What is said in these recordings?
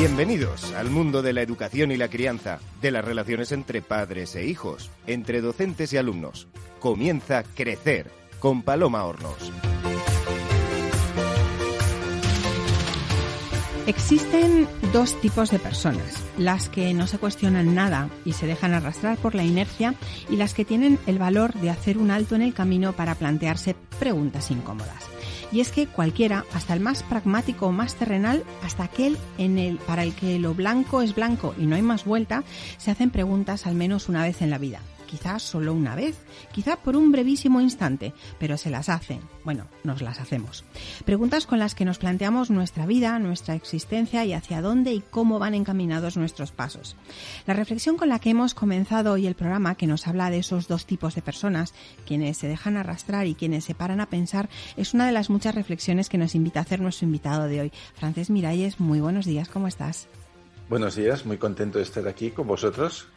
Bienvenidos al mundo de la educación y la crianza, de las relaciones entre padres e hijos, entre docentes y alumnos. Comienza Crecer con Paloma Hornos. Existen dos tipos de personas, las que no se cuestionan nada y se dejan arrastrar por la inercia y las que tienen el valor de hacer un alto en el camino para plantearse preguntas incómodas. Y es que cualquiera, hasta el más pragmático o más terrenal, hasta aquel en el, para el que lo blanco es blanco y no hay más vuelta, se hacen preguntas al menos una vez en la vida quizás solo una vez, quizá por un brevísimo instante, pero se las hacen. Bueno, nos las hacemos. Preguntas con las que nos planteamos nuestra vida, nuestra existencia y hacia dónde y cómo van encaminados nuestros pasos. La reflexión con la que hemos comenzado hoy el programa, que nos habla de esos dos tipos de personas, quienes se dejan arrastrar y quienes se paran a pensar, es una de las muchas reflexiones que nos invita a hacer nuestro invitado de hoy. Francés Miralles, muy buenos días, ¿cómo estás? Buenos días, muy contento de estar aquí con vosotros.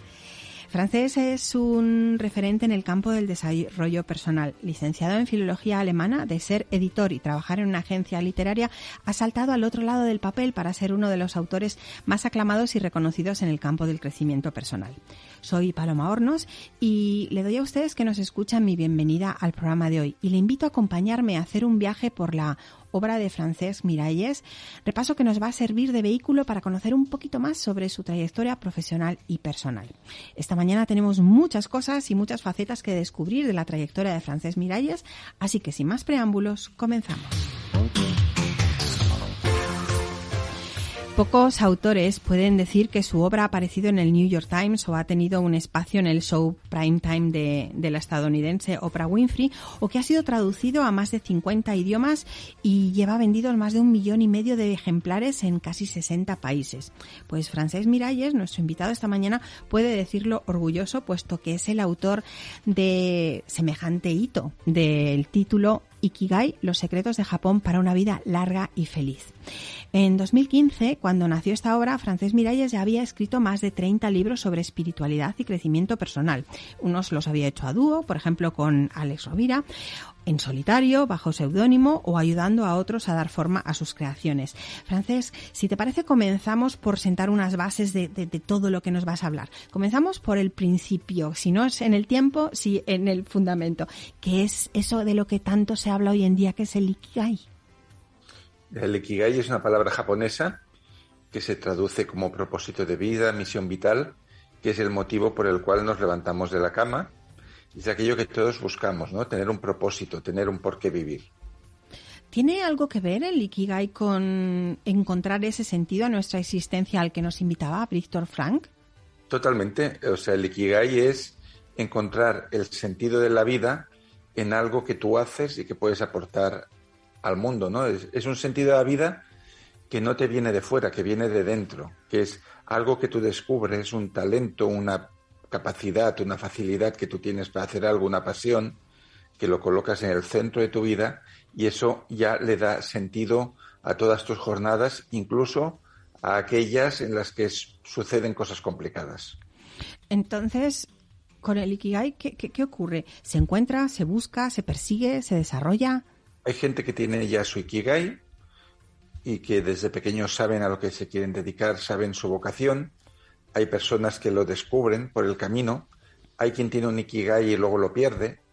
Francés es un referente en el campo del desarrollo personal. Licenciado en Filología Alemana, de ser editor y trabajar en una agencia literaria, ha saltado al otro lado del papel para ser uno de los autores más aclamados y reconocidos en el campo del crecimiento personal. Soy Paloma Hornos y le doy a ustedes que nos escuchan mi bienvenida al programa de hoy y le invito a acompañarme a hacer un viaje por la obra de Francesc Miralles, repaso que nos va a servir de vehículo para conocer un poquito más sobre su trayectoria profesional y personal. Esta mañana tenemos muchas cosas y muchas facetas que descubrir de la trayectoria de Francesc Miralles, así que sin más preámbulos, comenzamos. Pocos autores pueden decir que su obra ha aparecido en el New York Times o ha tenido un espacio en el show prime time de, de, la estadounidense Oprah Winfrey o que ha sido traducido a más de 50 idiomas y lleva vendidos más de un millón y medio de ejemplares en casi 60 países. Pues Francés Miralles, nuestro invitado esta mañana, puede decirlo orgulloso puesto que es el autor de semejante hito del título Ikigai, los secretos de Japón para una vida larga y feliz. En 2015, cuando nació esta obra, Francés Miralles ya había escrito más de 30 libros sobre espiritualidad y crecimiento personal. Unos los había hecho a dúo, por ejemplo con Alex Rovira, en solitario, bajo seudónimo o ayudando a otros a dar forma a sus creaciones. Francés, si te parece, comenzamos por sentar unas bases de, todo lo que nos vas a hablar. Comenzamos por el principio, si no es en el tiempo, si en el fundamento. ¿Qué es eso de lo que tanto se habla hoy en día, que es el Ikigai? El Ikigai es una palabra japonesa que se traduce como propósito de vida, misión vital, que es el motivo por el cual nos levantamos de la cama. Es aquello que todos buscamos, ¿no? Tener un propósito, tener un por qué vivir. ¿Tiene algo que ver el Ikigai con encontrar ese sentido a nuestra existencia al que nos invitaba Víctor Frank? Totalmente. O sea, el Ikigai es encontrar el sentido de la vida en algo que tú haces y que puedes aportar al mundo, ¿no? Es, es, un sentido de la vida que no te viene de fuera, que viene de dentro, que es algo que tú descubres, un talento, una capacidad, una facilidad que tú tienes para hacer algo, una pasión, que lo colocas en el centro de tu vida y eso ya le da sentido a todas tus jornadas, incluso a aquellas en las que suceden cosas complicadas. Entonces, con el Ikigai, ¿qué, qué, qué ocurre? ¿Se encuentra, se busca, se persigue, se desarrolla? Hay gente que tiene ya su Ikigai y que desde pequeños saben a lo que se quieren dedicar, saben su vocación. Hay personas que lo descubren por el camino. Hay quien tiene un Ikigai y luego lo pierde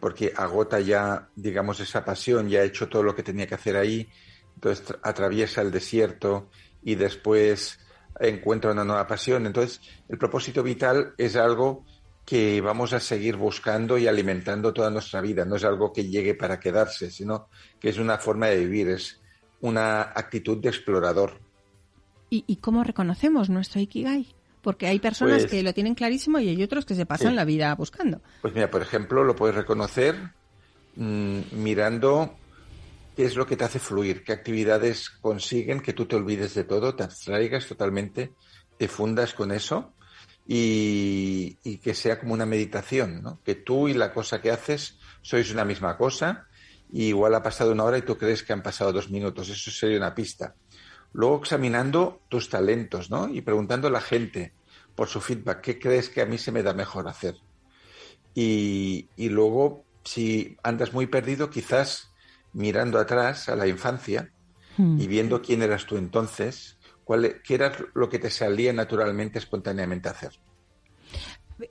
porque agota ya, digamos, esa pasión, ya ha hecho todo lo que tenía que hacer ahí, entonces atraviesa el desierto y después encuentra una nueva pasión. Entonces, el propósito vital es algo que vamos a seguir buscando y alimentando toda nuestra vida. No es algo que llegue para quedarse, sino que es una forma de vivir, es una actitud de explorador. ¿Y, y cómo reconocemos nuestro Ikigai? Porque hay personas pues, que lo tienen clarísimo y hay otros que se pasan sí. la vida buscando. Pues mira, por ejemplo, lo puedes reconocer mmm, mirando qué es lo que te hace fluir, qué actividades consiguen que tú te olvides de todo, te abstraigas totalmente, te fundas con eso y, y, que sea como una meditación, ¿no? Que tú y la cosa que haces sois una misma cosa, y igual ha pasado una hora y tú crees que han pasado dos minutos, eso sería una pista. Luego examinando tus talentos, ¿no? Y preguntando a la gente por su feedback, ¿qué crees que a mí se me da mejor hacer? Y, y luego, si andas muy perdido, quizás mirando atrás a la infancia mm. y viendo quién eras tú entonces, ¿Cuál, ¿Qué era lo que te salía naturalmente, espontáneamente a hacer?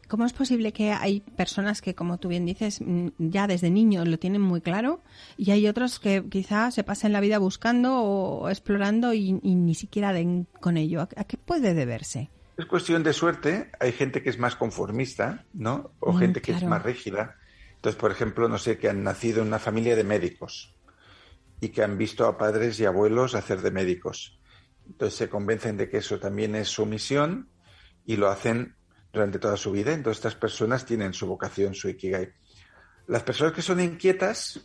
¿Cómo es posible que hay personas que, como tú bien dices, mm, ya desde niños lo tienen muy claro y hay otros que quizá se pasen la vida buscando o explorando y, ni siquiera den con ello? ¿A, qué puede deberse? Es cuestión de suerte. Hay gente que es más conformista, ¿no? O mm, gente que es más rígida. Entonces, por ejemplo, no sé, que han nacido en una familia de médicos y que han visto a padres y abuelos hacer de médicos. Entonces se convencen de que eso también es su misión y lo hacen durante toda su vida. Entonces estas personas tienen su vocación, su ikigai. Las personas que son inquietas,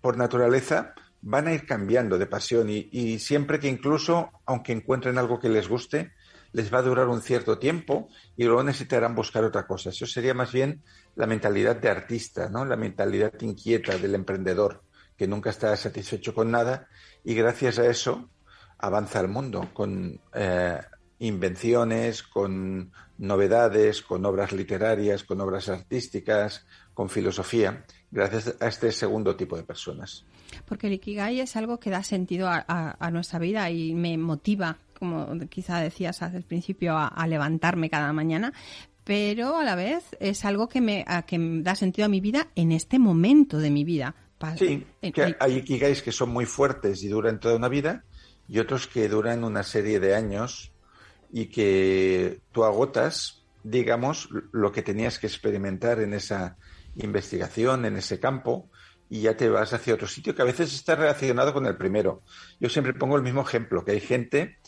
por naturaleza, van a ir cambiando de pasión y, siempre que incluso, aunque encuentren algo que les guste, les va a durar un cierto tiempo y luego necesitarán buscar otra cosa. Eso sería más bien la mentalidad de artista, ¿no? La mentalidad inquieta del emprendedor, que nunca está satisfecho con nada y gracias a eso avanza el mundo con eh, invenciones, con novedades, con obras literarias, con obras artísticas, con filosofía, gracias a este segundo tipo de personas. Porque el Ikigai es algo que da sentido a, nuestra vida y me motiva, como quizá decías al principio, a, levantarme cada mañana, pero a la vez es algo que me, que da sentido a mi vida en este momento de mi vida. Sí, que hay Ikigais que son muy fuertes y duran toda una vida y otros que duran una serie de años y que tú agotas, digamos, lo que tenías que experimentar en esa investigación, en ese campo, y ya te vas hacia otro sitio que a veces está relacionado con el primero. Yo siempre pongo el mismo ejemplo, que hay gente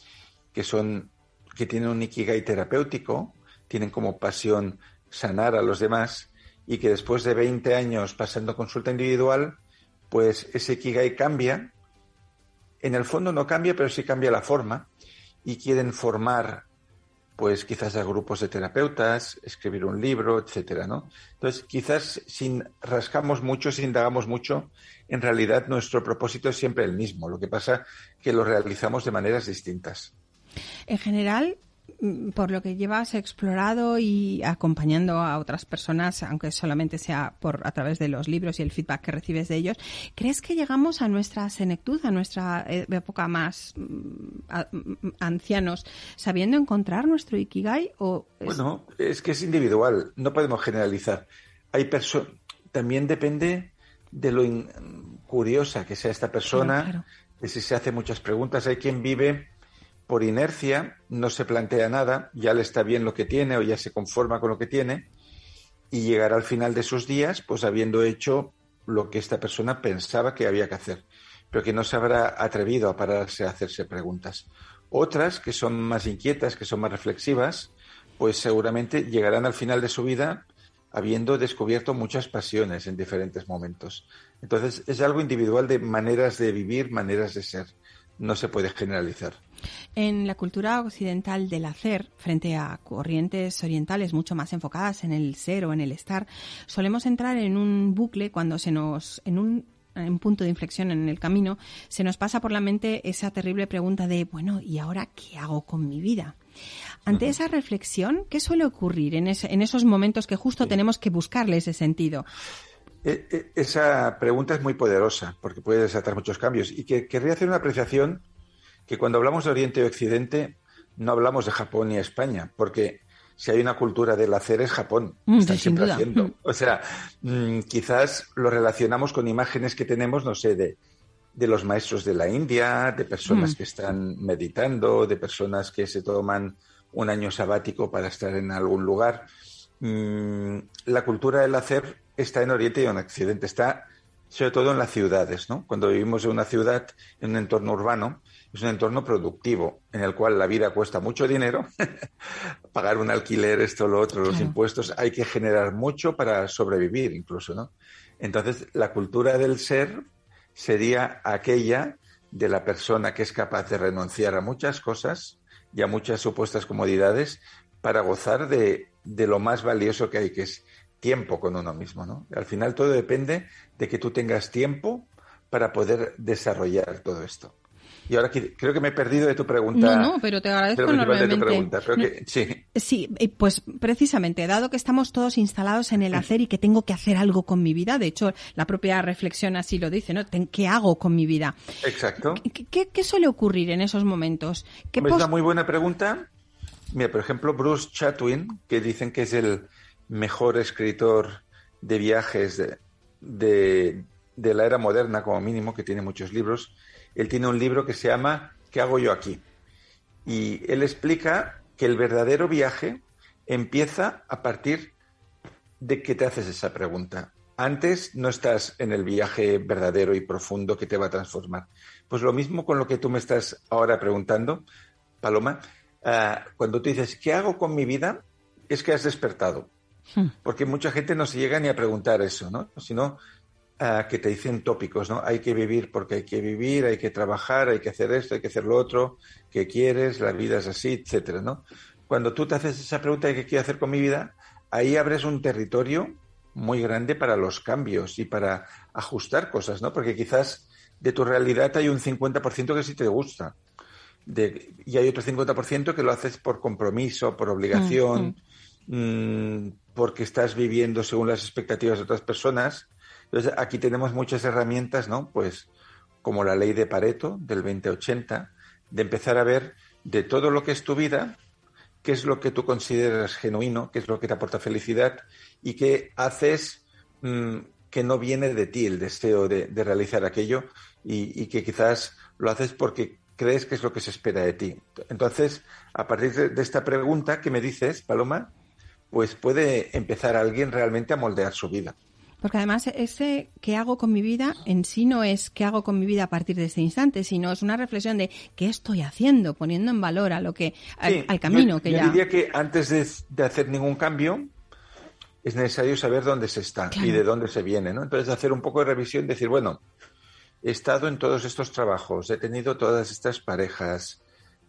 que son que tienen un ikigai terapéutico, tienen como pasión sanar a los demás y que después de 20 años pasando consulta individual, pues ese ikigai cambia. En el fondo no cambia, pero sí cambia la forma y quieren formar, pues quizás a grupos de terapeutas, escribir un libro, etcétera, ¿no? Entonces, quizás si rascamos mucho, si indagamos mucho, en realidad nuestro propósito es siempre el mismo. Lo que pasa que lo realizamos de maneras distintas. En general, por lo que llevas explorado y acompañando a otras personas, aunque solamente sea por a través de los libros y el feedback que recibes de ellos, ¿crees que llegamos a nuestra senectud, a nuestra eh, época más mm, mm, ancianos, sabiendo encontrar nuestro ikigai? O Bueno, es que es individual, no podemos generalizar. Hay también depende de lo curiosa que sea esta persona, de si se hace muchas preguntas. Hay quien vive por inercia no se plantea nada, ya le está bien lo que tiene o ya se conforma con lo que tiene y llegará al final de sus días pues habiendo hecho lo que esta persona pensaba que había que hacer, pero que no se habrá atrevido a pararse a hacerse preguntas. Otras que son más inquietas, que son más reflexivas, pues seguramente llegarán al final de su vida habiendo descubierto muchas pasiones en diferentes momentos. Entonces es algo individual de maneras de vivir, maneras de ser. No se puede generalizar. En la cultura occidental del hacer, frente a corrientes orientales mucho más enfocadas en el ser o en el estar, solemos entrar en un bucle cuando se nos, en un un punto de inflexión en el camino, se nos pasa por la mente esa terrible pregunta de, bueno, ¿y ahora qué hago con mi vida? Ante esa reflexión, ¿qué suele ocurrir en, en esos momentos que justo tenemos que buscarle ese sentido? E, e, esa pregunta es muy poderosa porque puede desatar muchos cambios y que querría hacer una apreciación que cuando hablamos de Oriente y Occidente no hablamos de Japón ni España, porque si hay una cultura del hacer es Japón. Mm, están siempre haciendo. Mm. O sea, mm, quizás lo relacionamos con imágenes que tenemos, no sé, de, de los maestros de la India, de personas que están meditando, de personas que se toman un año sabático para estar en algún lugar. la cultura del hacer está en Oriente y en Occidente, está sobre todo en las ciudades, ¿no? Cuando vivimos en una ciudad, en un entorno urbano, es un entorno productivo en el cual la vida cuesta mucho dinero, pagar un alquiler, esto, lo otro, los impuestos, hay que generar mucho para sobrevivir incluso, ¿no? Entonces, la cultura del ser sería aquella de la persona que es capaz de renunciar a muchas cosas y a muchas supuestas comodidades para gozar de, de lo más valioso que hay, que es tiempo con uno mismo, ¿no? Al final todo depende de que tú tengas tiempo para poder desarrollar todo esto. Y ahora creo que me he perdido de tu pregunta. No, no, pero te agradezco enormemente. sí. sí, pues precisamente, dado que estamos todos instalados en el hacer y que tengo que hacer algo con mi vida, de hecho, la propia reflexión así lo dice, ¿no? ¿Qué hago con mi vida? Exacto. ¿Qué, suele ocurrir en esos momentos? es una muy buena pregunta. Mira, por ejemplo, Bruce Chatwin, que dicen que es el mejor escritor de viajes de, de la era moderna, como mínimo, que tiene muchos libros, él tiene un libro que se llama ¿Qué hago yo aquí? Y él explica que el verdadero viaje empieza a partir de que te haces esa pregunta. Antes no estás en el viaje verdadero y profundo que te va a transformar. Pues lo mismo con lo que tú me estás ahora preguntando, Paloma. Ah, cuando tú dices, ¿qué hago con mi vida? Es que has despertado. Hmm. Porque mucha gente no se llega ni a preguntar eso, ¿no? Sino que te dicen tópicos, ¿no? Hay que vivir porque hay que vivir, hay que trabajar, hay que hacer esto, hay que hacer lo otro, ¿qué quieres? La vida es así, etcétera, ¿no? Cuando tú te haces esa pregunta de qué quiero hacer con mi vida, ahí abres un territorio muy grande para los cambios y para ajustar cosas, ¿no? Porque quizás de tu realidad hay un 50% que sí te gusta. y hay otro 50% que lo haces por compromiso, por obligación, mm, mm. Mm, porque estás viviendo según las expectativas de otras personas entonces, aquí tenemos muchas herramientas, ¿no? Pues como la ley de Pareto del 2080, de empezar a ver de todo lo que es tu vida, qué es lo que tú consideras genuino, qué es lo que te aporta felicidad y qué haces mm, que no viene de ti el deseo de, realizar aquello y, que quizás lo haces porque crees que es lo que se espera de ti. Entonces, a partir de esta pregunta que me dices, Paloma, pues puede empezar alguien realmente a moldear su vida. Porque además ese qué hago con mi vida en sí no es qué hago con mi vida a partir de este instante, sino es una reflexión de qué estoy haciendo, poniendo en valor a lo que al, camino que yo ya. diría que antes de, hacer ningún cambio es necesario saber dónde se está y de dónde se viene, ¿no? Entonces hacer un poco de revisión, decir bueno, he estado en todos estos trabajos, he tenido todas estas parejas,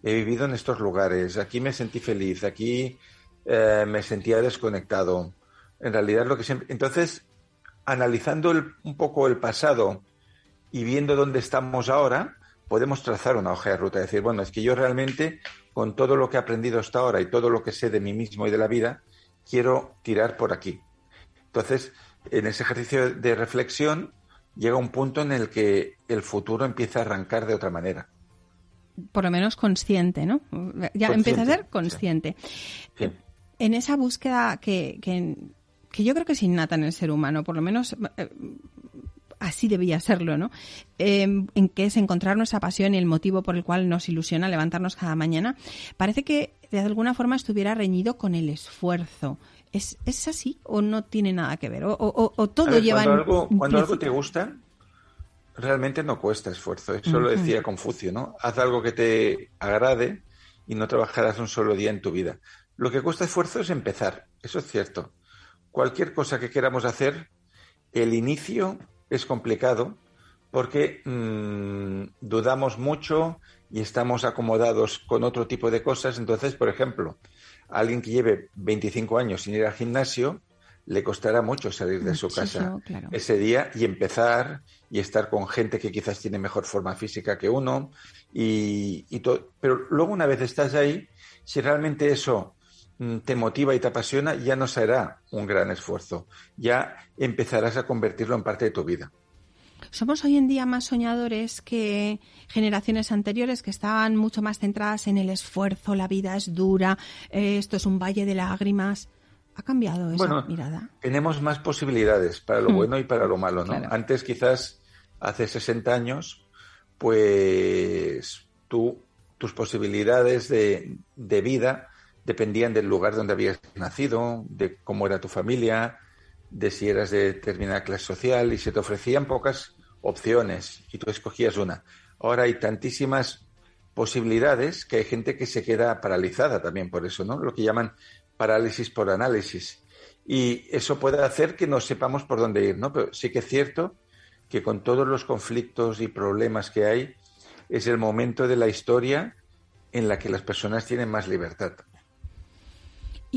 he vivido en estos lugares, aquí me sentí feliz, aquí eh, me sentía desconectado. En realidad lo que siempre, entonces analizando un poco el pasado y viendo dónde estamos ahora, podemos trazar una hoja de ruta. Decir, bueno, es que yo realmente, con todo lo que he aprendido hasta ahora y todo lo que sé de mí mismo y de la vida, quiero tirar por aquí. Entonces, en ese ejercicio de reflexión, llega un punto en el que el futuro empieza a arrancar de otra manera. Por lo menos consciente, ¿no? Ya empieza a ser consciente. En esa búsqueda que, que que yo creo que es innata en el ser humano, por lo menos eh, así debía serlo, ¿no? Em, en que es encontrar nuestra pasión y el motivo por el cual nos ilusiona levantarnos cada mañana, parece que de alguna forma estuviera reñido con el esfuerzo. ¿Es, es así o no tiene nada que ver? ¿O, o, todo lleva Cuando, algo, cuando algo te gusta, realmente no cuesta esfuerzo. Eso lo decía Confucio, ¿no? Haz algo que te agrade y no trabajarás un solo día en tu vida. Lo que cuesta esfuerzo es empezar, eso es cierto cualquier cosa que queramos hacer, el inicio es complicado porque mm, dudamos mucho y estamos acomodados con otro tipo de cosas. Entonces, por ejemplo, alguien que lleve 25 años sin ir al gimnasio, le costará mucho salir de su casa ese día y empezar y estar con gente que quizás tiene mejor forma física que uno. Y, y Pero luego una vez estás ahí, si realmente eso te motiva y te apasiona, ya no será un gran esfuerzo, ya empezarás a convertirlo en parte de tu vida. Somos hoy en día más soñadores que generaciones anteriores que estaban mucho más centradas en el esfuerzo, la vida es dura, eh, esto es un valle de lágrimas. ¿Ha cambiado esa mirada? Tenemos más posibilidades para lo hmm. bueno y para lo malo, ¿no? Antes quizás hace 60 años, pues tú, tus posibilidades de, de vida dependían del lugar donde habías nacido, de cómo era tu familia, de si eras de determinada clase social y se te ofrecían pocas opciones y tú escogías una. Ahora hay tantísimas posibilidades que hay gente que se queda paralizada también por eso, ¿no? Lo que llaman parálisis por análisis. Y eso puede hacer que no sepamos por dónde ir, ¿no? Pero sí que es cierto que con todos los conflictos y problemas que hay, es el momento de la historia en la que las personas tienen más libertad.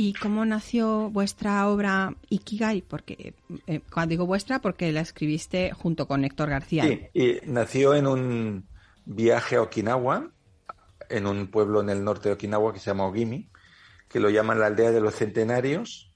¿Y cómo nació vuestra obra Ikigai? Porque eh, cuando digo vuestra, porque la escribiste junto con Héctor García. Sí, nació en un viaje a Okinawa, en un pueblo en el norte de Okinawa que se llama Ogimi, que lo llaman la aldea de los centenarios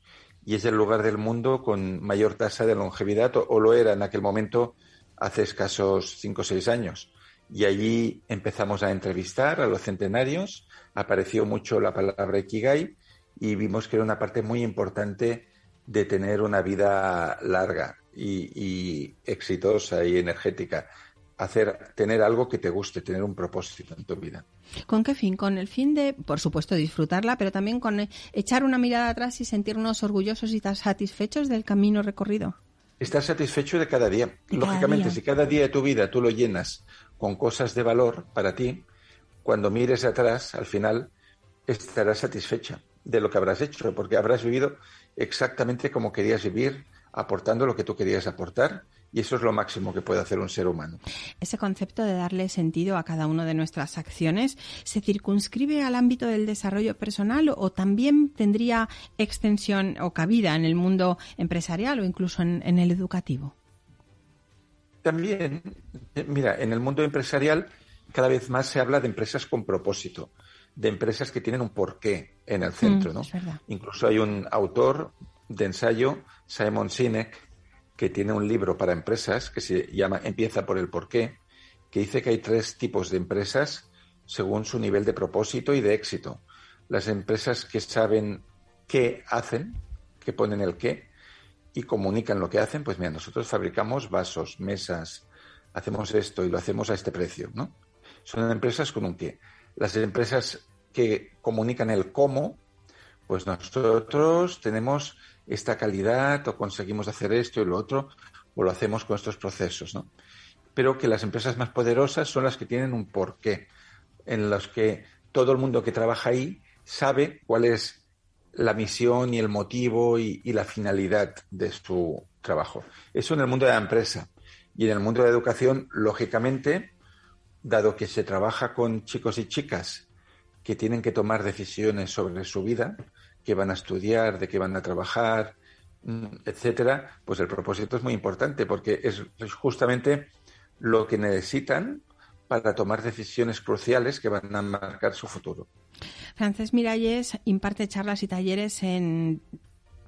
y es el lugar del mundo con mayor tasa de longevidad, o, lo era en aquel momento hace escasos cinco o seis años. Y allí empezamos a entrevistar a los centenarios, apareció mucho la palabra Ikigai y vimos que era una parte muy importante de tener una vida larga y, exitosa y energética. Hacer, tener algo que te guste, tener un propósito en tu vida. ¿Con qué fin? Con el fin de, por supuesto, disfrutarla, pero también con eh, echar una mirada atrás y sentirnos orgullosos y satisfechos del camino recorrido. Estar satisfecho de cada día. Lógicamente, si cada día de tu vida tú lo llenas con cosas de valor para ti, cuando mires atrás, al final estarás satisfecha de lo que habrás hecho, porque habrás vivido exactamente como querías vivir, aportando lo que tú querías aportar y eso es lo máximo que puede hacer un ser humano. Ese concepto de darle sentido a cada una de nuestras acciones se circunscribe al ámbito del desarrollo personal o también tendría extensión o cabida en el mundo empresarial o incluso en, en el educativo. También, mira, en el mundo empresarial cada vez más se habla de empresas con propósito de empresas que tienen un porqué en el centro, mm, ¿no? Incluso hay un autor de ensayo, Simon Sinek, que tiene un libro para empresas que se llama Empieza por el porqué, que dice que hay tres tipos de empresas según su nivel de propósito y de éxito. Las empresas que saben qué hacen, que ponen el qué y comunican lo que hacen, pues mira, nosotros fabricamos vasos, mesas, hacemos esto y lo hacemos a este precio, ¿no? Son empresas con un qué las empresas que comunican el cómo, pues nosotros tenemos esta calidad o conseguimos hacer esto y lo otro o lo hacemos con estos procesos, ¿no? Pero que las empresas más poderosas son las que tienen un porqué, en los que todo el mundo que trabaja ahí sabe cuál es la misión y el motivo y, y la finalidad de su trabajo. Eso en el mundo de la empresa. Y en el mundo de la educación, lógicamente, dado que se trabaja con chicos y chicas que tienen que tomar decisiones sobre su vida, que van a estudiar, de qué van a trabajar, mm, etcétera, pues el propósito es muy importante porque es justamente lo que necesitan para tomar decisiones cruciales que van a marcar su futuro. Francés Miralles imparte charlas y talleres en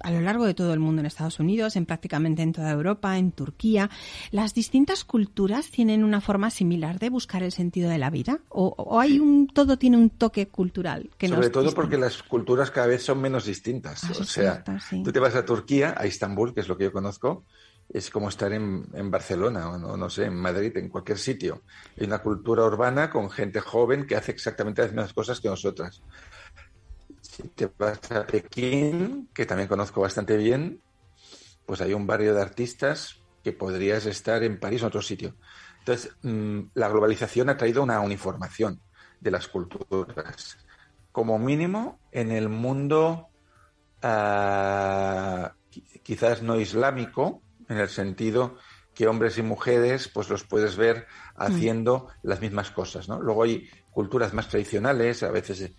a lo largo de todo el mundo, en Estados Unidos, en prácticamente en toda Europa, en Turquía. ¿Las distintas culturas tienen una forma similar de buscar el sentido de la vida? ¿O, hay un todo tiene un toque cultural? Que Sobre todo porque las culturas cada vez son menos distintas. Ah, o sea, tú te vas a Turquía, a Estambul, que es lo que yo conozco, es como estar en, en Barcelona o no, no, sé, en Madrid, en cualquier sitio. Hay una cultura urbana con gente joven que hace exactamente las mismas cosas que nosotras. Si te vas a Pekín, que también conozco bastante bien, pues hay un barrio de artistas que podrías estar en París o en otro sitio. Entonces, mm, la globalización ha traído una uniformación de las culturas. Como mínimo, en el mundo ah, quizás no islámico, en el sentido que hombres y mujeres pues los puedes ver haciendo mm. las mismas cosas, ¿no? Luego hay culturas más tradicionales, a veces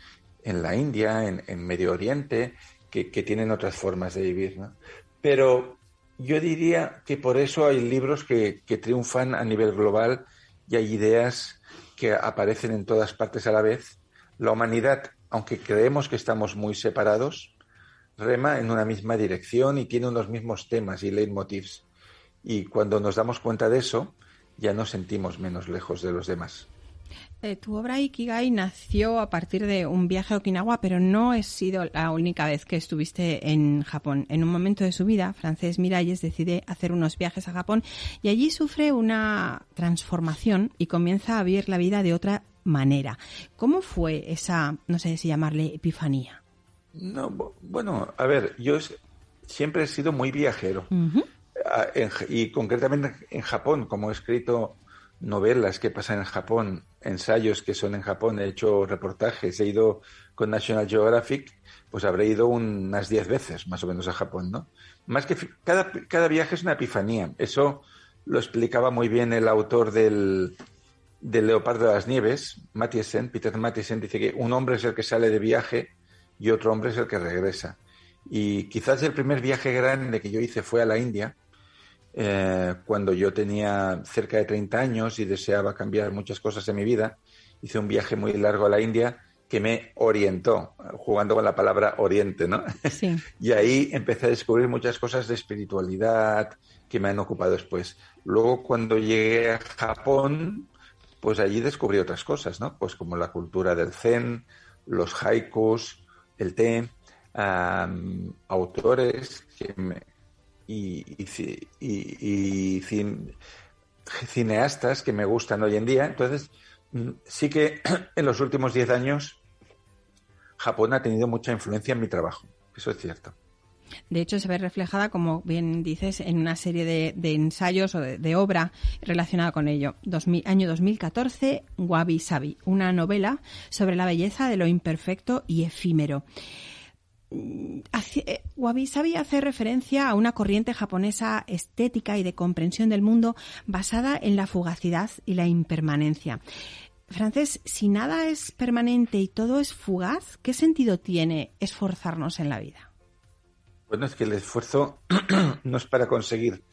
en la India, en, Medio Oriente, que, tienen otras formas de vivir. ¿no? Pero yo diría que por eso hay libros que, triunfan a nivel global y hay ideas que aparecen en todas partes a la vez. La humanidad, aunque creemos que estamos muy separados, rema en una misma dirección y tiene unos mismos temas y leitmotivs. Y cuando nos damos cuenta de eso, ya nos sentimos menos lejos de los demás. Eh, tu obra Ikigai nació a partir de un viaje a Okinawa, pero no ha sido la única vez que estuviste en Japón. En un momento de su vida, Francés Miralles decide hacer unos viajes a Japón y allí sufre una transformación y comienza a vivir la vida de otra manera. ¿Cómo fue esa, no sé si llamarle epifanía? No, bueno, a ver, yo siempre he sido muy viajero. Ah, y concretamente en Japón, como he escrito novelas que pasan en Japón, ensayos que son en Japón, he hecho reportajes, he ido con National Geographic, pues habré ido unas diez veces más o menos a Japón, ¿no? Más que cada, cada viaje es una epifanía. Eso lo explicaba muy bien el autor del, del Leopardo de las Nieves, Mathiesen, Peter Mathiesen, dice que un hombre es el que sale de viaje y otro hombre es el que regresa. Y quizás el primer viaje grande que yo hice fue a la India, eh, cuando yo tenía cerca de 30 años y deseaba cambiar muchas cosas en mi vida. Hice un viaje muy largo a la India que me orientó, jugando con la palabra oriente, ¿no? Sí. y ahí empecé a descubrir muchas cosas de espiritualidad que me han ocupado después. Luego, cuando llegué a Japón, pues allí descubrí otras cosas, ¿no? Pues como la cultura del zen, los haikus, el té, autores y, cineastas que me gustan hoy en día. Entonces, mm, sí que en los últimos 10 años Japón ha tenido mucha influencia en mi trabajo. Eso es cierto. De hecho, se ve reflejada, como bien dices, en una serie de, ensayos o de, obra relacionada con ello. año 2014, Wabi Sabi, una novela sobre la belleza de lo imperfecto y efímero. Eh, Wabi Sabi hace referencia a una corriente japonesa estética y de comprensión del mundo basada en la fugacidad y la impermanencia. Francés, si nada es permanente y todo es fugaz, ¿qué sentido tiene esforzarnos en la vida? Bueno, es que el esfuerzo no es para conseguir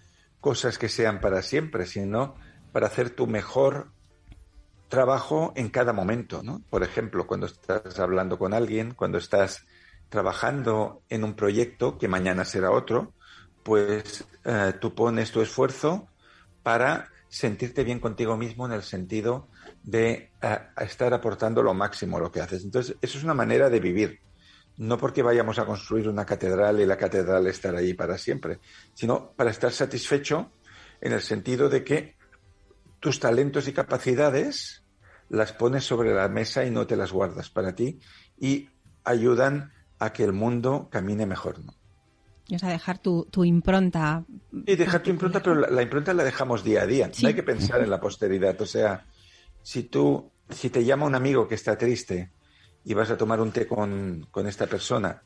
cosas que sean para siempre, sino para hacer tu mejor trabajo en cada momento, ¿no? Por ejemplo, cuando estás hablando con alguien, cuando estás trabajando en un proyecto que mañana será otro, pues eh, tú pones tu esfuerzo para sentirte bien contigo mismo en el sentido de eh, estar aportando lo máximo a lo que haces. Entonces, eso es una manera de vivir. No porque vayamos a construir una catedral y la catedral estar ahí para siempre, sino para estar satisfecho en el sentido de que tus talentos y capacidades las pones sobre la mesa y no te las guardas para ti y ayudan a que el mundo camine mejor, ¿no? O sea, dejar tu, impronta. Y dejar tu impronta, pero la, impronta la dejamos día a día. No hay que pensar en la posteridad. O sea, si tú, si te llama un amigo que está triste y vas a tomar un té con, con esta persona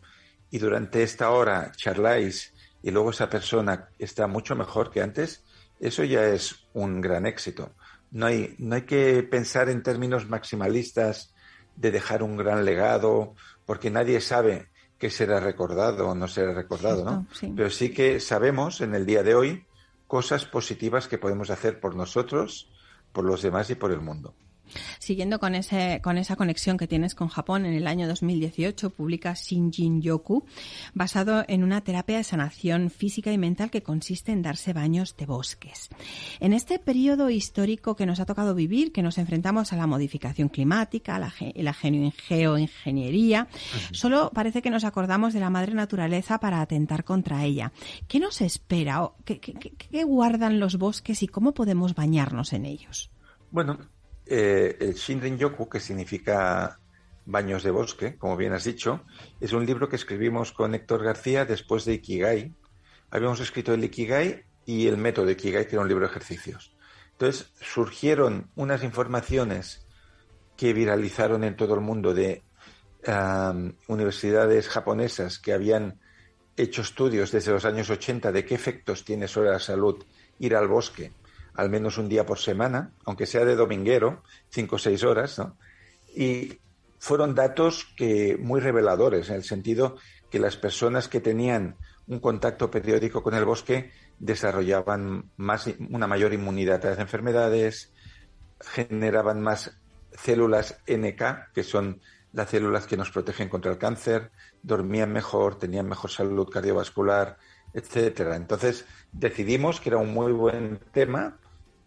y durante esta hora charláis y luego esa persona está mucho mejor que antes, eso ya es un gran éxito. No hay, no hay que pensar en términos maximalistas de dejar un gran legado porque nadie sabe qué será recordado o no será recordado, ¿no? Pero sí que sabemos en el día de hoy cosas positivas que podemos hacer por nosotros, por los demás y por el mundo. Siguiendo con, ese, con esa conexión que tienes con Japón, en el año 2018 publica Shinjin Yoku, basado en una terapia de sanación física y mental que consiste en darse baños de bosques. En este periodo histórico que nos ha tocado vivir, que nos enfrentamos a la modificación climática, a la, la geoingeniería, solo parece que nos acordamos de la madre naturaleza para atentar contra ella. ¿Qué nos espera? ¿Qué, qué guardan los bosques y cómo podemos bañarnos en ellos? Bueno, eh, el Shinrin-yoku, que significa baños de bosque, como bien has dicho, es un libro que escribimos con Héctor García después de Ikigai. Habíamos escrito el Ikigai y el método de Ikigai, que era un libro de ejercicios. Entonces surgieron unas informaciones que viralizaron en todo el mundo de universidades japonesas que habían hecho estudios desde los años 80 de qué efectos tiene sobre la salud ir al bosque al menos un día por semana, aunque sea de dominguero, cinco o seis horas, ¿no? Y fueron datos que muy reveladores, en el sentido que las personas que tenían un contacto periódico con el bosque desarrollaban más, una mayor inmunidad a las enfermedades, generaban más células NK, que son las células que nos protegen contra el cáncer, dormían mejor, tenían mejor salud cardiovascular, etcétera. Entonces decidimos que era un muy buen tema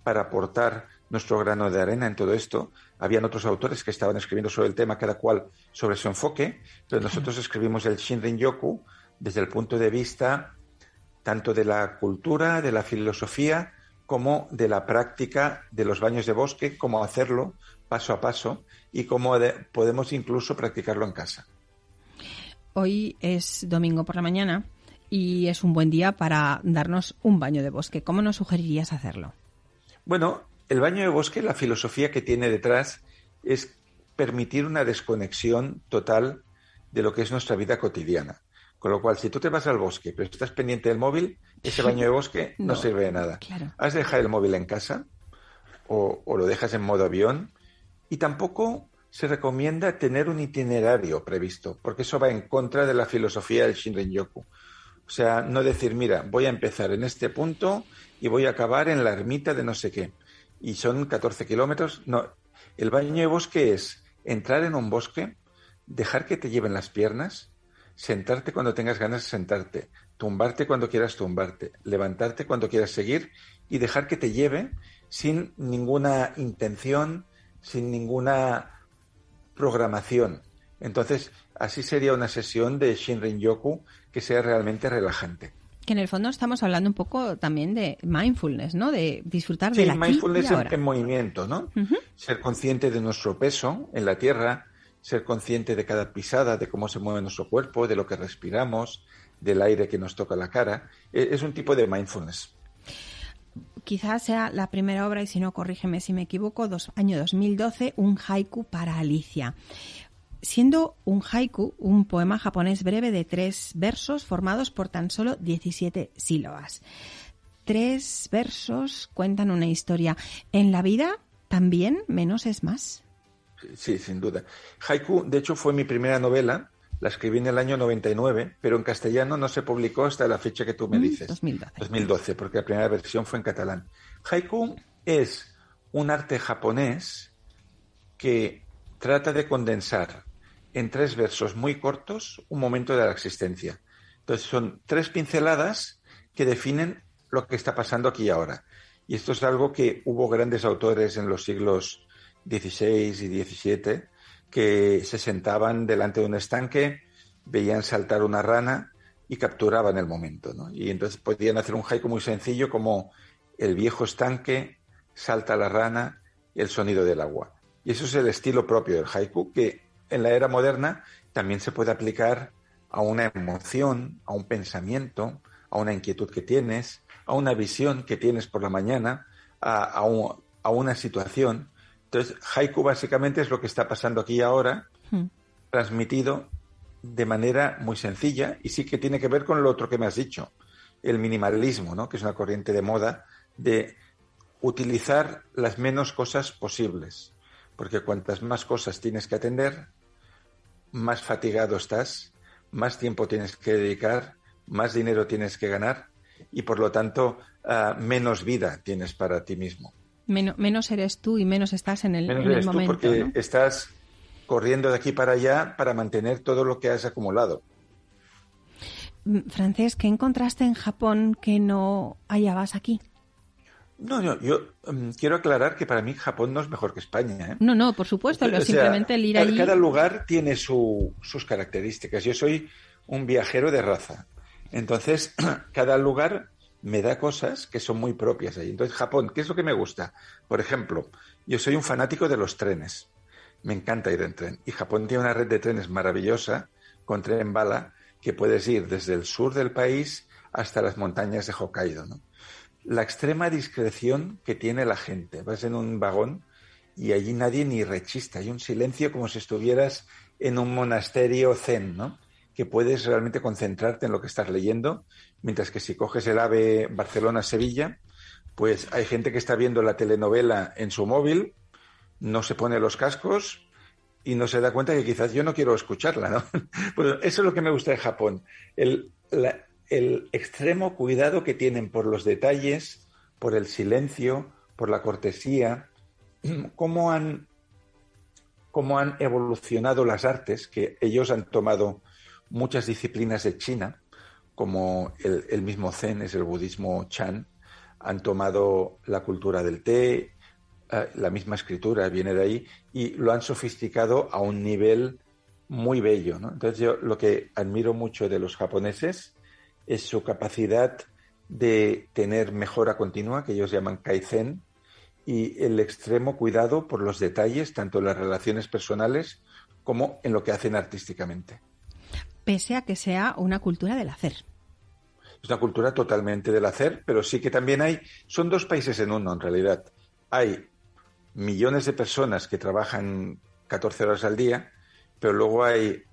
para aportar nuestro grano de arena en todo esto. Habían otros autores que estaban escribiendo sobre el tema, cada cual sobre su enfoque, pero nosotros escribimos el Shinrin Yoku desde el punto de vista tanto de la cultura, de la filosofía, como de la práctica de los baños de bosque, cómo hacerlo paso a paso y cómo podemos incluso practicarlo en casa. Hoy es domingo por la mañana y es un buen día para darnos un baño de bosque. ¿Cómo nos sugerirías hacerlo? Bueno, el baño de bosque, la filosofía que tiene detrás es permitir una desconexión total de lo que es nuestra vida cotidiana. Con lo cual, si tú te vas al bosque, pero estás pendiente del móvil, ese baño de bosque no, sirve de nada. Has de dejar el móvil en casa o, lo dejas en modo avión y tampoco se recomienda tener un itinerario previsto, porque eso va en contra de la filosofía del Shinrin-yoku. O sea, no decir, mira, voy a empezar en este punto y voy a acabar en la ermita de no sé qué. Y son 14 kilómetros. No, el baño de bosque es entrar en un bosque, dejar que te lleven las piernas, sentarte cuando tengas ganas de sentarte, tumbarte cuando quieras tumbarte, levantarte cuando quieras seguir y dejar que te lleve sin ninguna intención, sin ninguna programación. Entonces, así sería una sesión de Shinrin Yoku que sea realmente relajante. Que en el fondo estamos hablando un poco también de mindfulness, ¿no? De disfrutar de la mindfulness en, en, movimiento, ¿no? Ser consciente de nuestro peso en la tierra, ser consciente de cada pisada, de cómo se mueve nuestro cuerpo, de lo que respiramos, del aire que nos toca la cara. E, es un tipo de mindfulness. Quizás sea la primera obra, y si no, corrígeme si me equivoco, dos, año 2012, un haiku para Alicia siendo un haiku un poema japonés breve de tres versos formados por tan solo 17 sílabas. Tres versos cuentan una historia. En la vida también menos es más. Sí, sin duda. Haiku, de hecho, fue mi primera novela. La escribí en el año 99, pero en castellano no se publicó hasta la fecha que tú me mm, dices. 2012. 2012, porque la primera versión fue en catalán. Haiku es un arte japonés que trata de condensar en tres versos muy cortos un momento de la existencia. Entonces son tres pinceladas que definen lo que está pasando aquí y ahora. Y esto es algo que hubo grandes autores en los siglos XVI y XVII que se sentaban delante de un estanque, veían saltar una rana y capturaban el momento. Y entonces podían hacer un haiku muy sencillo como el viejo estanque, salta la rana el sonido del agua. Y eso es el estilo propio del haiku que en la era moderna también se puede aplicar a una emoción, a un pensamiento, a una inquietud que tienes, a una visión que tienes por la mañana, a, una situación. Entonces, haiku básicamente es lo que está pasando aquí ahora, hmm. transmitido de manera muy sencilla y sí que tiene que ver con lo otro que me has dicho, el minimalismo, ¿no? que es una corriente de moda de utilizar las menos cosas posibles, porque cuantas más cosas tienes que atender, más fatigado estás, más tiempo tienes que dedicar, más dinero tienes que ganar y por lo tanto ah, menos vida tienes para ti mismo. menos eres tú y menos estás en el, menos en eres Tú porque estás corriendo de aquí para allá para mantener todo lo que has acumulado. Mm, Francés, ¿qué encontraste en Japón que no hallabas aquí? No, no, yo mm, quiero aclarar que para mí Japón no es mejor que España. ¿eh? No, no, por supuesto, simplemente el ir allí... Cada lugar tiene sus características. Yo soy un viajero de raza. Entonces, cada lugar me da cosas que son muy propias ahí. Entonces, Japón, ¿qué es lo que me gusta? Por ejemplo, yo soy un fanático de los trenes. Me encanta ir en tren. Y Japón tiene una red de trenes maravillosa, con tren bala, que puedes ir desde el sur del país hasta las montañas de Hokkaido. ¿no? La extrema discreción que tiene la gente. Vas en un vagón y allí nadie ni rechista. Hay un silencio como si estuvieras en un monasterio zen, ¿no? Que puedes realmente concentrarte en lo que estás leyendo, mientras que si coges el AVE Barcelona-Sevilla, pues hay gente que está viendo la telenovela en su móvil, no se pone los cascos y no se da cuenta que quizás yo no quiero escucharla, ¿no? Pues eso es lo que me gusta de Japón. El, el extremo cuidado que tienen por los detalles, por el silencio, por la cortesía, cómo han, cómo han evolucionado las artes, que ellos han tomado muchas disciplinas de China, como el, mismo Zen es el budismo Chan, han tomado la cultura del té, eh, la misma escritura viene de ahí, y lo han sofisticado a un nivel muy bello. Entonces yo lo que admiro mucho de los japoneses es su capacidad de tener mejora continua, que ellos llaman kaizen, y el extremo cuidado por los detalles, tanto en las relaciones personales como en lo que hacen artísticamente. Pese a que sea una cultura del hacer. Es una cultura totalmente del hacer, pero sí que también hay, son dos países en uno en realidad. Hay millones de personas que trabajan 14 horas al día, pero luego hay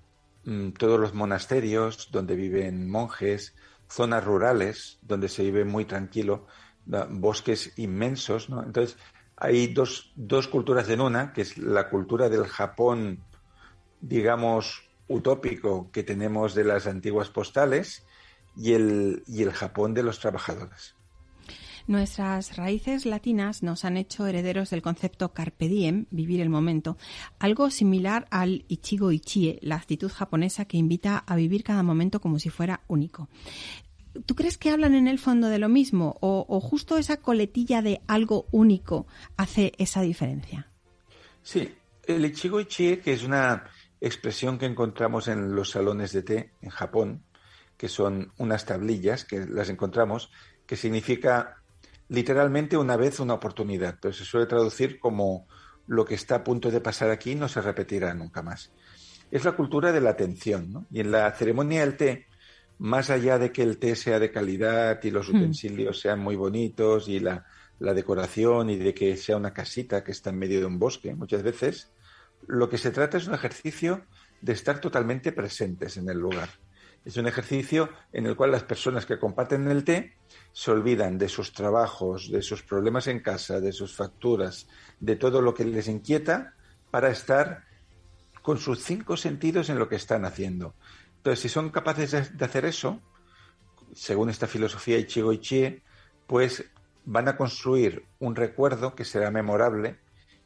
mm, todos los monasterios donde viven monjes, zonas rurales donde se vive muy tranquilo, bosques inmensos, ¿no? Entonces, hay dos, dos culturas en una, que es la cultura del Japón, digamos, utópico que tenemos de las antiguas postales, y el, y el Japón de los trabajadores. Nuestras raíces latinas nos han hecho herederos del concepto carpe diem, vivir el momento, algo similar al ichigo ichie, la actitud japonesa que invita a vivir cada momento como si fuera único. ¿Tú crees que hablan en el fondo de lo mismo o, justo esa coletilla de algo único hace esa diferencia? Sí, el ichigo ichie, que es una expresión que encontramos en los salones de té en Japón, que son unas tablillas que las encontramos, que significa literalmente una vez una oportunidad, pero se suele traducir como lo que está a punto de pasar aquí no se repetirá nunca más. Es la cultura de la atención, ¿no? Y en la ceremonia del té, más allá de que el té sea de calidad y los hmm. utensilios sean muy bonitos y la, la decoración y de que sea una casita que está en medio de un bosque, muchas veces, lo que se trata es un ejercicio de estar totalmente presentes en el lugar. Es un ejercicio en el cual las personas que comparten el té se olvidan de sus trabajos, de sus problemas en casa, de sus facturas, de todo lo que les inquieta para estar con sus cinco sentidos en lo que están haciendo. Entonces, si son capaces de hacer eso, según esta filosofía Ichigo Ichie, pues van a construir un recuerdo que será memorable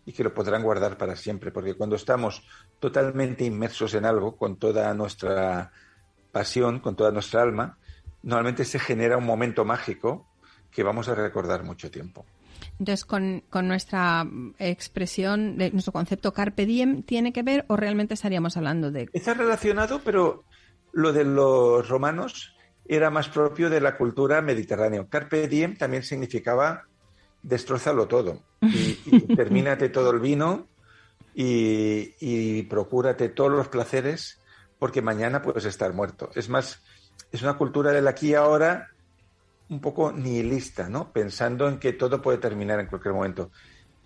y que lo podrán guardar para siempre, porque cuando estamos totalmente inmersos en algo, con toda nuestra pasión, con toda nuestra alma, normalmente se genera un momento mágico que vamos a recordar mucho tiempo. Entonces, con, nuestra expresión, de nuestro concepto carpe diem, ¿tiene que ver o realmente estaríamos hablando de...? Está relacionado, pero lo de los romanos era más propio de la cultura mediterránea. Carpe diem también significaba destrozalo todo y, termínate todo el vino y, y procúrate todos los placeres porque mañana puedes estar muerto. Es más, es una cultura del aquí y ahora un poco nihilista, ¿no? Pensando en que todo puede terminar en cualquier momento.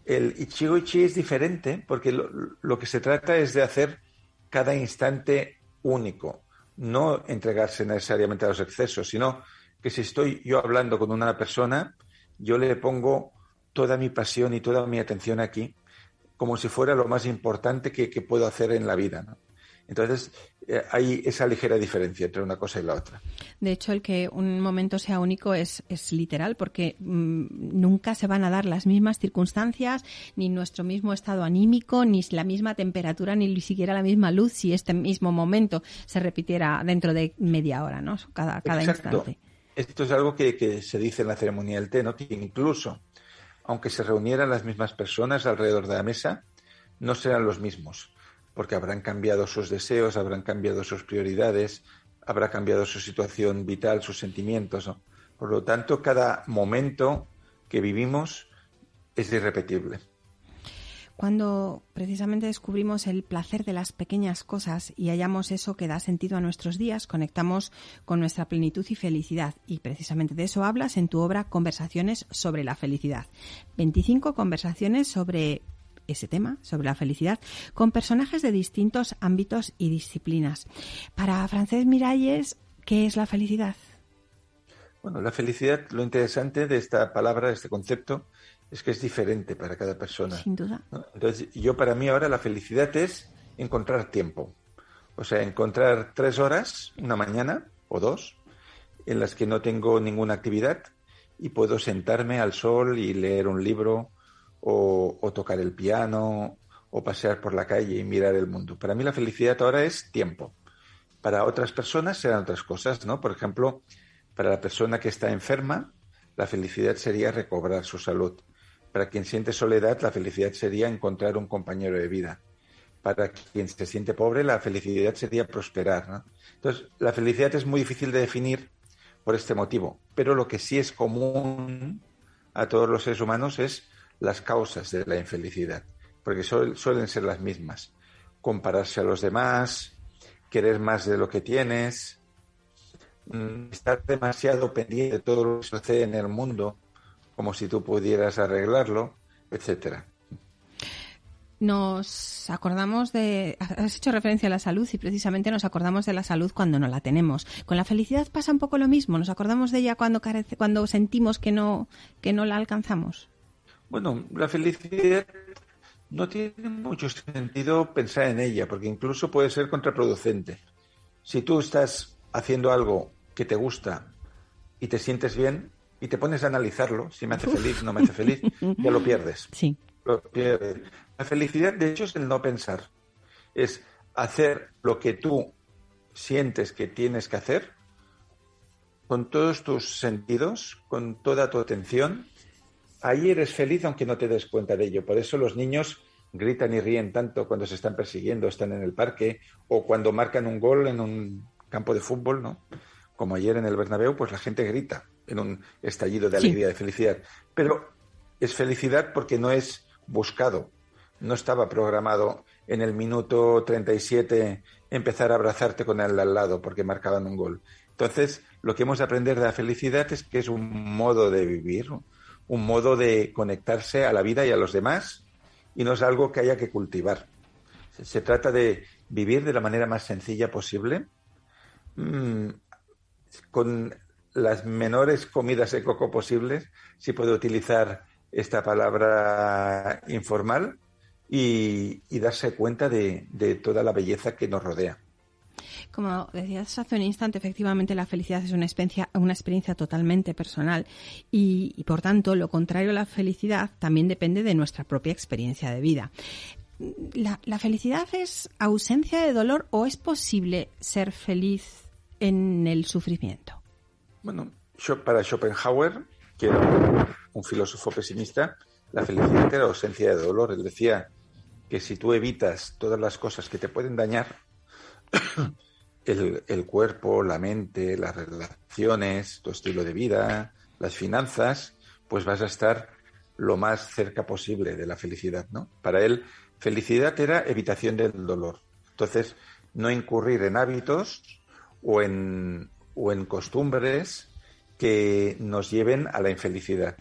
El Ichigo Ichi es diferente porque lo, que se trata es de hacer cada instante único, no entregarse necesariamente a los excesos, sino que si estoy yo hablando con una persona, yo le pongo toda mi pasión y toda mi atención aquí, como si fuera lo más importante que, que puedo hacer en la vida. ¿no? Entonces, eh, hay esa ligera diferencia entre una cosa y la otra. De hecho, el que un momento sea único es, es literal, porque mm, nunca se van a dar las mismas circunstancias, ni nuestro mismo estado anímico, ni la misma temperatura, ni siquiera la misma luz si este mismo momento se repitiera dentro de media hora, ¿no? Cada, cada instante. Esto es algo que, que, se dice en la ceremonia del té, ¿no? Que incluso, aunque se reunieran las mismas personas alrededor de la mesa, no serán los mismos porque habrán cambiado sus deseos, habrán cambiado sus prioridades, habrá cambiado su situación vital, sus sentimientos. Por lo tanto, cada momento que vivimos es irrepetible. Cuando precisamente descubrimos el placer de las pequeñas cosas y hallamos eso que da sentido a nuestros días, conectamos con nuestra plenitud y felicidad. Y precisamente de eso hablas en tu obra Conversaciones sobre la felicidad. 25 conversaciones sobre ese tema, sobre la felicidad, con personajes de distintos ámbitos y disciplinas. Para Francés Miralles, ¿qué es la felicidad? Bueno, la felicidad, lo interesante de esta palabra, de este concepto, es que es diferente para cada persona. Sin duda. Entonces, yo para mí ahora la felicidad es encontrar tiempo. O sea, encontrar tres horas, una mañana o dos, en las que no tengo ninguna actividad y puedo sentarme al sol y leer un libro o, tocar el piano o pasear por la calle y mirar el mundo. Para mí la felicidad ahora es tiempo. Para otras personas serán otras cosas, ¿no? Por ejemplo, para la persona que está enferma, la felicidad sería recobrar su salud. Para quien siente soledad, la felicidad sería encontrar un compañero de vida. Para quien se siente pobre, la felicidad sería prosperar. Entonces, la felicidad es muy difícil de definir por este motivo, pero lo que sí es común a todos los seres humanos es las causas de la infelicidad, porque suelen ser las mismas. Compararse a los demás, querer más de lo que tienes, mm, estar demasiado pendiente de todo lo que sucede en el mundo, como si tú pudieras arreglarlo, etcétera. Nos acordamos de. Has hecho referencia a la salud y precisamente nos acordamos de la salud cuando no la tenemos. Con la felicidad pasa un poco lo mismo. Nos acordamos de ella cuando carece, cuando sentimos que no, que no la alcanzamos. Bueno, la felicidad no tiene mucho sentido pensar en ella, porque incluso puede ser contraproducente. Si tú estás haciendo algo que te gusta y te sientes bien y te pones a analizarlo, si me hace feliz, no me hace feliz, ya lo pierdes. Sí. Lo pierdes. La felicidad, de hecho, es el no pensar. Es hacer lo que tú sientes que tienes que hacer con todos tus sentidos, con toda tu atención. Ahí eres feliz aunque no te des cuenta de ello. Por eso los niños gritan y ríen tanto cuando se están persiguiendo, están en el parque o cuando marcan un gol en un campo de fútbol, ¿no? Como ayer en el Bernabéu, pues la gente grita en un estallido de alegría, de felicidad. Pero es felicidad porque no es buscado, no estaba programado en el minuto 37 empezar a abrazarte con el al lado porque marcaban un gol. Entonces, lo que hemos de aprender de la felicidad es que es un modo de vivir, un modo de conectarse a la vida y a los demás y no es algo que haya que cultivar. Se, trata de vivir de la manera más sencilla posible, mm, con las menores comidas de coco posibles, si puedo utilizar esta palabra informal, y, darse cuenta de, toda la belleza que nos rodea. Como decías hace un instante, efectivamente la felicidad es una experiencia, una experiencia totalmente personal y, por tanto lo contrario a la felicidad también depende de nuestra propia experiencia de vida. ¿La, la felicidad es ausencia de dolor o es posible ser feliz en el sufrimiento? Bueno, para Schopenhauer, que era un filósofo pesimista, la felicidad era ausencia de dolor. Él decía que si tú evitas todas las cosas que te pueden dañar, el, cuerpo, la mente, las relaciones, tu estilo de vida, las finanzas, pues vas a estar lo más cerca posible de la felicidad, ¿no? Para él, felicidad era evitación del dolor. Entonces, no incurrir en hábitos o en, o en costumbres que nos lleven a la infelicidad.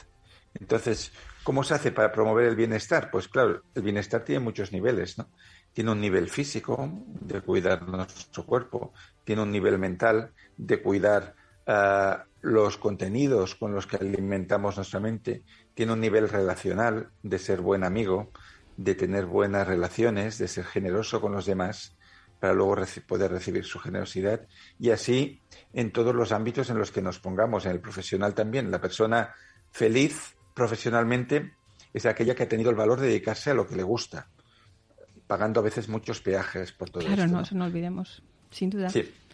Entonces, ¿cómo se hace para promover el bienestar? Pues claro, el bienestar tiene muchos niveles, ¿no? Tiene un nivel físico de cuidar nuestro cuerpo, tiene un nivel mental de cuidar ah, los contenidos con los que alimentamos nuestra mente, tiene un nivel relacional de ser buen amigo, de tener buenas relaciones, de ser generoso con los demás, para luego poder recibir su generosidad y así en todos los ámbitos en los que nos pongamos, en el profesional también. La persona feliz profesionalmente es aquella que ha tenido el valor de dedicarse a lo que le gusta, pagando a veces muchos peajes por todo claro, esto. Claro, no, eso no olvidemos, sin duda.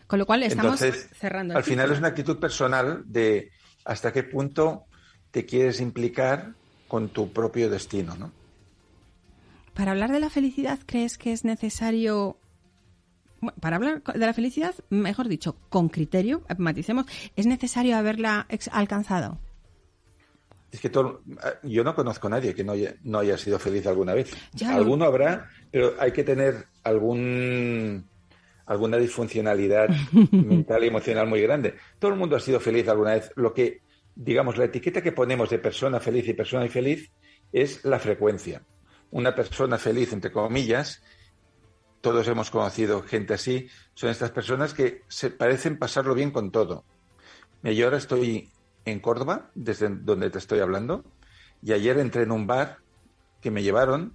Con lo cual estamos cerrando. al final es una actitud personal de hasta qué punto te quieres implicar con tu propio destino, ¿no? Para hablar de la felicidad, ¿crees que es necesario para hablar de la felicidad, mejor dicho, con criterio, maticemos, ¿es necesario haberla alcanzado? Es que todo, yo no conozco a nadie que no haya, no haya sido feliz alguna vez. Alguno habrá, pero hay que tener algún alguna disfuncionalidad mental y emocional muy grande. Todo el mundo ha sido feliz alguna vez. Lo que, digamos, la etiqueta que ponemos de persona feliz y persona infeliz es la frecuencia. Una persona feliz, entre comillas, todos hemos conocido gente así, son estas personas que se parecen pasarlo bien con todo. Yo ahora estoy en Córdoba, desde donde te estoy hablando, y ayer entré en un bar que me llevaron,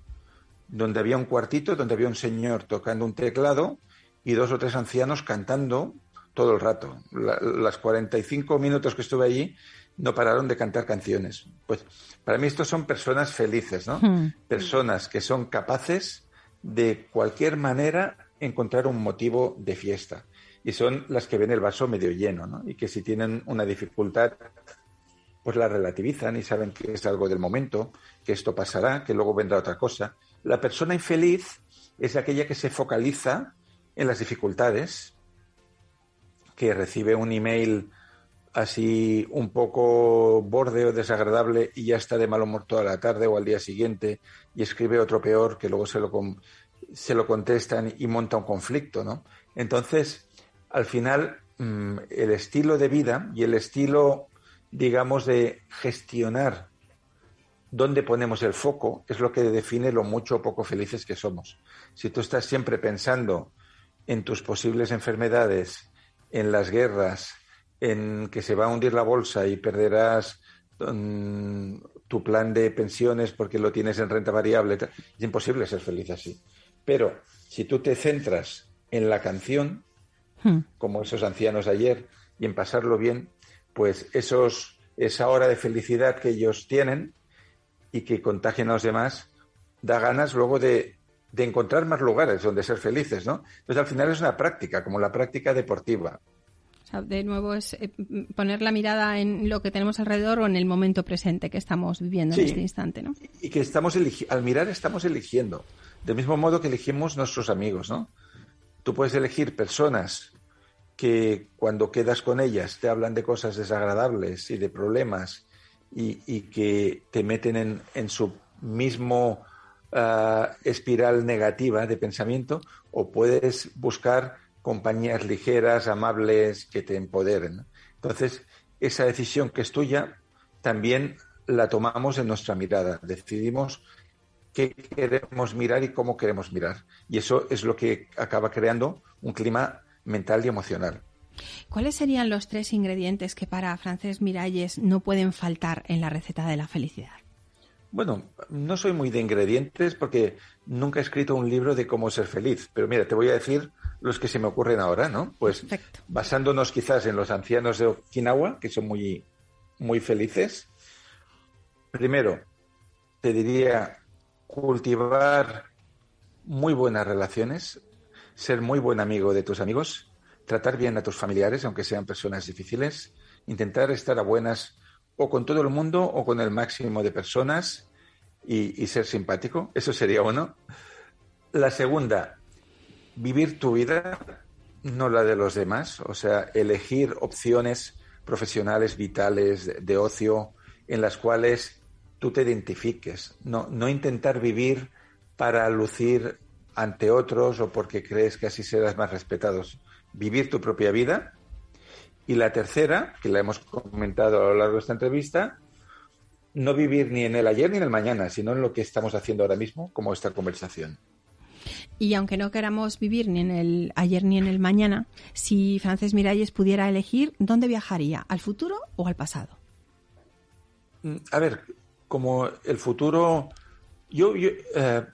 donde había un cuartito, donde había un señor tocando un teclado y dos o tres ancianos cantando todo el rato. las 45 minutos que estuve allí no pararon de cantar canciones. Pues para mí estos son personas felices, ¿no? Hmm. Personas que son capaces de cualquier manera encontrar un motivo de fiesta. Y son las que ven el vaso medio lleno, ¿no? Y que si tienen una dificultad, pues la relativizan y saben que es algo del momento, que esto pasará, que luego vendrá otra cosa. La persona infeliz es aquella que se focaliza en las dificultades, que recibe un email así un poco borde o desagradable y ya está de mal humor toda la tarde o al día siguiente y escribe otro peor que luego se lo, se lo contestan y monta un conflicto, ¿no? Entonces, al final, mm, el estilo de vida y el estilo, digamos, de gestionar dónde ponemos el foco es lo que define lo mucho o poco felices que somos. Si tú estás siempre pensando en tus posibles enfermedades, en las guerras, en que se va a hundir la bolsa y perderás mm, tu plan de pensiones porque lo tienes en renta variable. Es imposible ser feliz así. Pero si tú te centras en la canción, hmm. como esos ancianos ayer y en pasarlo bien, pues esos, esa hora de felicidad que ellos tienen y que contagian a los demás, da ganas luego de, de encontrar más lugares donde ser felices, ¿no? Entonces al final es una práctica, como la práctica deportiva. O sea, de nuevo es eh, poner la mirada en lo que tenemos alrededor o en el momento presente que estamos viviendo en este instante, ¿no? Y que estamos al mirar estamos eligiendo, del mismo modo que elegimos nuestros amigos, ¿no? Tú puedes elegir personas que cuando quedas con ellas te hablan de cosas desagradables y de problemas y, que te meten en, su mismo uh, espiral negativa de pensamiento o puedes buscar compañías ligeras, amables, que te empoderen. Entonces, esa decisión que es tuya también la tomamos en nuestra mirada. Decidimos qué queremos mirar y cómo queremos mirar. Y eso es lo que acaba creando un clima mental y emocional. ¿Cuáles serían los tres ingredientes que para Francés Miralles no pueden faltar en la receta de la felicidad? Bueno, no soy muy de ingredientes porque nunca he escrito un libro de cómo ser feliz, pero mira, te voy a decir los que se me ocurren ahora, ¿no? Pues basándonos quizás en los ancianos de Okinawa, que son muy, muy felices. Primero, te diría cultivar muy buenas relaciones, ser muy buen amigo de tus amigos, tratar bien a tus familiares, aunque sean personas difíciles, intentar estar a buenas o con todo el mundo o con el máximo de personas y, ser simpático. Eso sería uno. La segunda, vivir tu vida, no la de los demás. O sea, elegir opciones profesionales, vitales, de, ocio, en las cuales tú te identifiques. No, no intentar vivir para lucir ante otros o porque crees que así serás más respetados. Vivir tu propia vida y la tercera, que la hemos comentado a lo largo de esta entrevista, no vivir ni en el ayer ni en el mañana, sino en lo que estamos haciendo ahora mismo, como esta conversación. Y aunque no queramos vivir ni en el ayer ni en el mañana, si Frances Miralles pudiera elegir, ¿dónde viajaría? ¿Al futuro o al pasado? Mm, a ver, como el futuro yo, eh,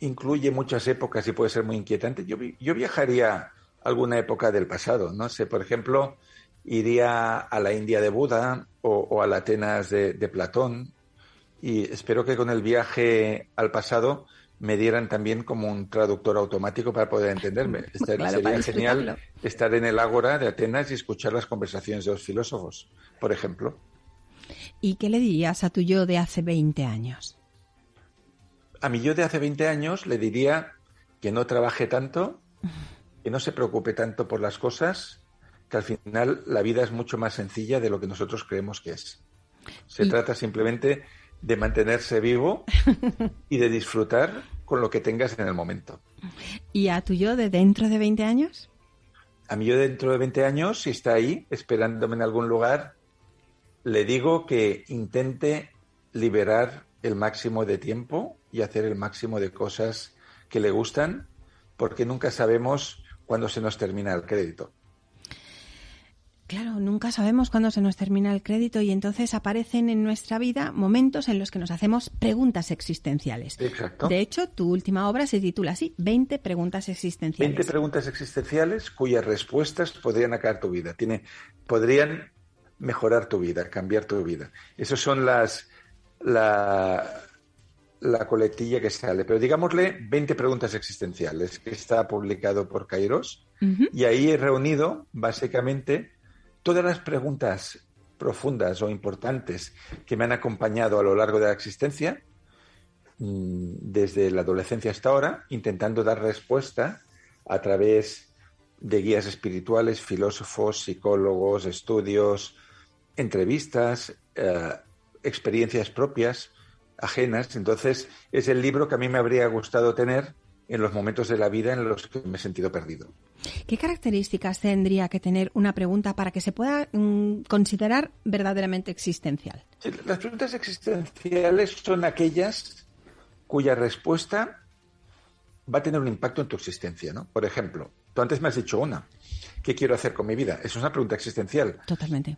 incluye muchas épocas y puede ser muy inquietante, yo, yo viajaría a alguna época del pasado. No sé, por ejemplo, iría a la India de Buda o, a la Atenas de, Platón y espero que con el viaje al pasado me dieran también como un traductor automático para poder entenderme. sería genial estar en el ágora de Atenas y escuchar las conversaciones de los filósofos, por ejemplo. ¿Y qué le dirías a tu yo de hace 20 años? A mi yo de hace 20 años le diría que no trabaje tanto, que no se preocupe tanto por las cosas, que al final la vida es mucho más sencilla de lo que nosotros creemos que es. Se trata simplemente de mantenerse vivo y de disfrutar con lo que tengas en el momento. ¿Y a tu yo de dentro de 20 años? A mí yo dentro de 20 años, si está ahí, esperándome en algún lugar, le digo que intente liberar el máximo de tiempo y hacer el máximo de cosas que le gustan, porque nunca sabemos cuándo se nos termina el crédito. Claro, nunca sabemos cuándo se nos termina el crédito y entonces aparecen en nuestra vida momentos en los que nos hacemos preguntas existenciales. Exacto. De hecho, tu última obra se titula así, 20 preguntas existenciales. 20 preguntas existenciales cuyas respuestas podrían acabar tu vida. Tiene, podrían mejorar tu vida, cambiar tu vida. Esas son las la, la coletilla que sale. Pero digámosle 20 preguntas existenciales, que está publicado por Kairos. Y ahí he reunido básicamente todas las preguntas profundas o importantes que me han acompañado a lo largo de la existencia, mm, desde la adolescencia hasta ahora, intentando dar respuesta a través de guías espirituales, filósofos, psicólogos, estudios, entrevistas, eh, experiencias propias, ajenas. Entonces, es el libro que a mí me habría gustado tener en los momentos de la vida en los que me he sentido perdido. ¿Qué características tendría que tener una pregunta para que se pueda mm, considerar verdaderamente existencial? las preguntas existenciales son aquellas cuya respuesta va a tener un impacto en tu existencia, ¿no? Por ejemplo, tú antes me has dicho una, ¿qué quiero hacer con mi vida? Es una pregunta existencial. Totalmente.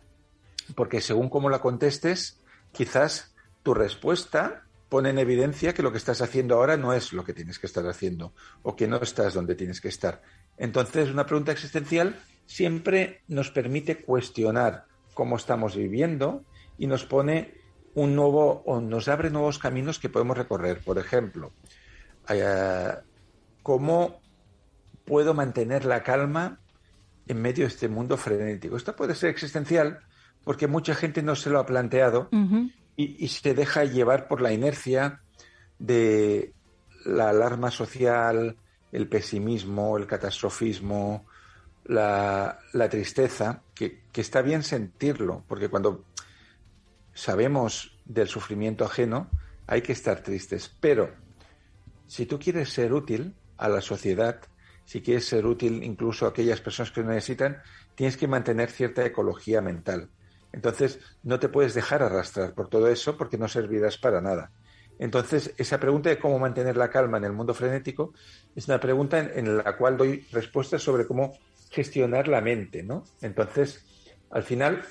Porque según cómo la contestes, quizás tu respuesta pone en evidencia que lo que estás haciendo ahora no es lo que tienes que estar haciendo o que no estás donde tienes que estar. Entonces, una pregunta existencial siempre nos permite cuestionar cómo estamos viviendo y nos pone un nuevo o nos abre nuevos caminos que podemos recorrer. Por ejemplo, eh, ¿cómo puedo mantener la calma en medio de este mundo frenético? Esto puede ser existencial porque mucha gente no se lo ha planteado y, se deja llevar por la inercia de la alarma social, el pesimismo, el catastrofismo, la, tristeza, que, está bien sentirlo, porque cuando sabemos del sufrimiento ajeno, hay que estar tristes. Pero si tú quieres ser útil a la sociedad, si quieres ser útil incluso a aquellas personas que lo necesitan, tienes que mantener cierta ecología mental. Entonces, no te puedes dejar arrastrar por todo eso porque no servirás para nada. Entonces, esa pregunta de cómo mantener la calma en el mundo frenético es una pregunta en, la cual doy respuestas sobre cómo gestionar la mente, ¿no? Entonces, al final,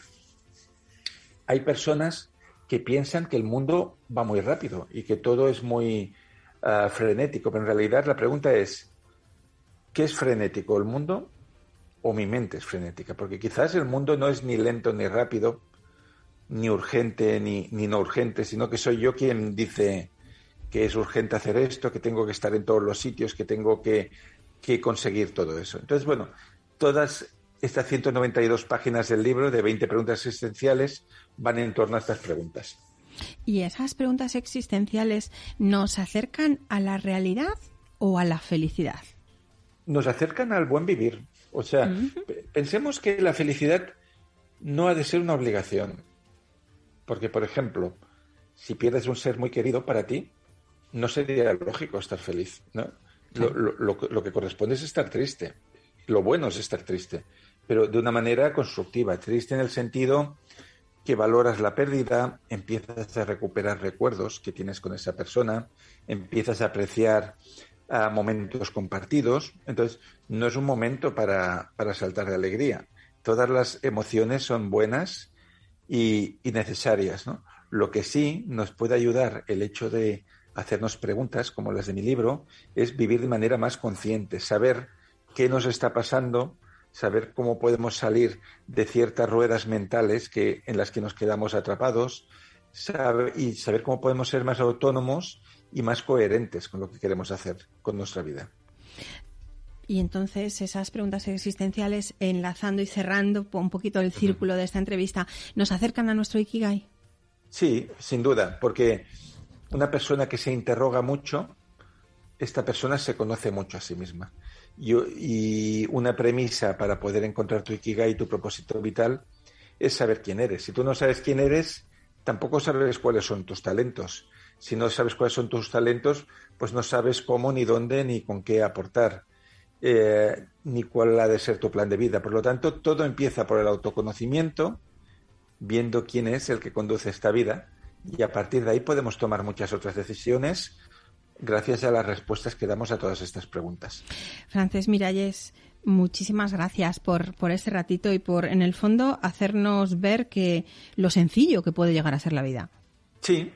hay personas que piensan que el mundo va muy rápido y que todo es muy ah, frenético, pero en realidad la pregunta es, ¿qué es frenético? ¿El mundo o mi mente es frenética, porque quizás el mundo no es ni lento ni rápido, ni urgente ni, ni no urgente, sino que soy yo quien dice que es urgente hacer esto, que tengo que estar en todos los sitios, que tengo que, que conseguir todo eso. Entonces, bueno, todas estas 192 páginas del libro de 20 preguntas existenciales van en torno a estas preguntas. ¿Y esas preguntas existenciales nos acercan a la realidad o a la felicidad? Nos acercan al buen vivir, o sea, pensemos que la felicidad no ha de ser una obligación. Porque, por ejemplo, si pierdes un ser muy querido para ti, no sería lógico estar feliz, ¿no? Lo, que corresponde es estar triste. Lo bueno es estar triste, pero de una manera constructiva. Triste en el sentido que valoras la pérdida, empiezas a recuperar recuerdos que tienes con esa persona, empiezas a apreciar a momentos compartidos. Entonces, no es un momento para, saltar de alegría. Todas las emociones son buenas y, necesarias. ¿no? Lo que sí nos puede ayudar el hecho de hacernos preguntas, como las de mi libro, es vivir de manera más consciente, saber qué nos está pasando, saber cómo podemos salir de ciertas ruedas mentales que, en las que nos quedamos atrapados y saber cómo podemos ser más autónomos y más coherentes con lo que queremos hacer con nuestra vida. Y entonces esas preguntas existenciales, enlazando y cerrando un poquito el círculo de esta entrevista, ¿nos acercan a nuestro Ikigai? Sí, sin duda, porque una persona que se interroga mucho, esta persona se conoce mucho a sí misma. Y, y una premisa para poder encontrar tu Ikigai, tu propósito vital, es saber quién eres. Si tú no sabes quién eres, tampoco sabes cuáles son tus talentos si no sabes cuáles son tus talentos, pues no sabes cómo, ni dónde, ni con qué aportar, eh, ni cuál ha de ser tu plan de vida. Por lo tanto, todo empieza por el autoconocimiento, viendo quién es el que conduce esta vida, y a partir de ahí podemos tomar muchas otras decisiones gracias a las respuestas que damos a todas estas preguntas. Francés Miralles, muchísimas gracias por, por este ratito y por, en el fondo, hacernos ver que lo sencillo que puede llegar a ser la vida. Sí,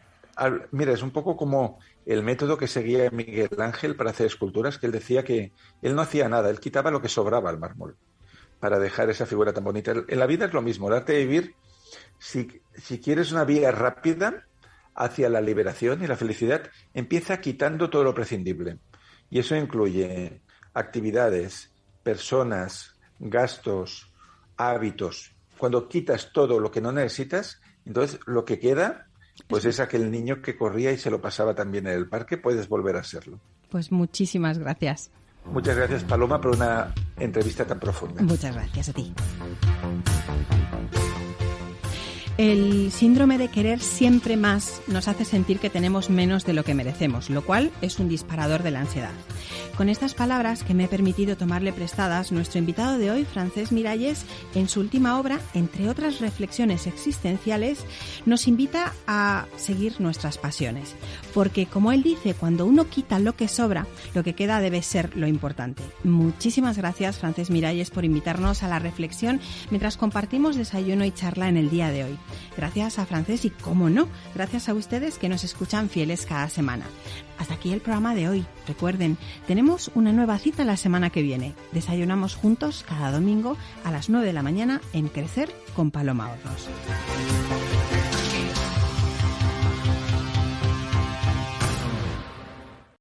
mira, es un poco como el método que seguía Miguel Ángel para hacer esculturas, que él decía que él no hacía nada, él quitaba lo que sobraba al mármol para dejar esa figura tan bonita. En la vida es lo mismo, el arte de vivir, si, si quieres una vía rápida hacia la liberación y la felicidad, empieza quitando todo lo prescindible. Y eso incluye actividades, personas, gastos, hábitos. Cuando quitas todo lo que no necesitas, entonces lo que queda pues es aquel niño que corría y se lo pasaba también en el parque, puedes volver a serlo. Pues muchísimas gracias. Muchas gracias, Paloma, por una entrevista tan profunda. Muchas gracias a ti. El síndrome de querer siempre más nos hace sentir que tenemos menos de lo que merecemos, lo cual es un disparador de la ansiedad. Con estas palabras que me he permitido tomarle prestadas, nuestro invitado de hoy, Francés Miralles, en su última obra, entre otras reflexiones existenciales, nos invita a seguir nuestras pasiones. Porque, como él dice, cuando uno quita lo que sobra, lo que queda debe ser lo importante. Muchísimas gracias, Francés Miralles, por invitarnos a la reflexión mientras compartimos desayuno y charla en el día de hoy. Gracias a Francés y, cómo no, gracias a ustedes que nos escuchan fieles cada semana. Hasta aquí el programa de hoy. Recuerden, tenemos una nueva cita la semana que viene. Desayunamos juntos cada domingo a las 9 de la mañana en Crecer con Paloma Hornos.